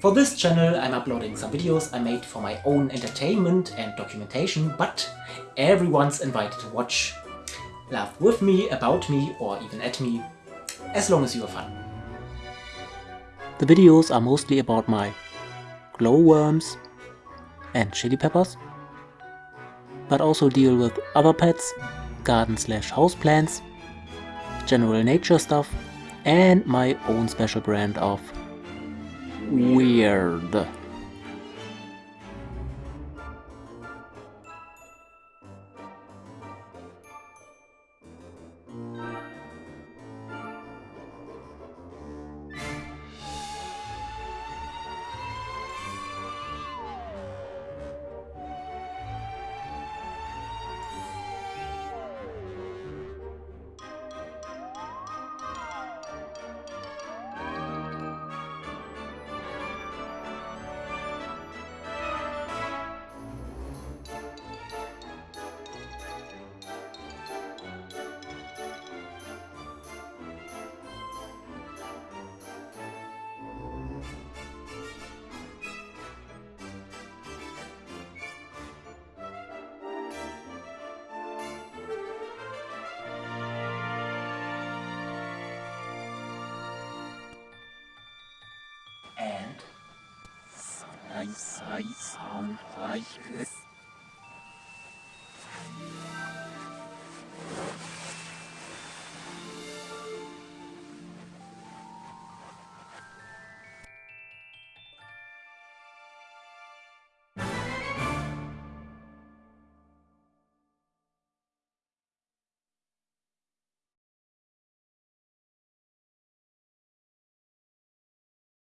For this channel I'm uploading some videos I made for my own entertainment and documentation, but everyone's invited to watch. Laugh with me, about me or even at me, as long as you have fun. The videos are mostly about my glowworms and chili peppers, but also deal with other pets, garden slash house plants, general nature stuff, and my own special brand of weird. And I, I sound like this.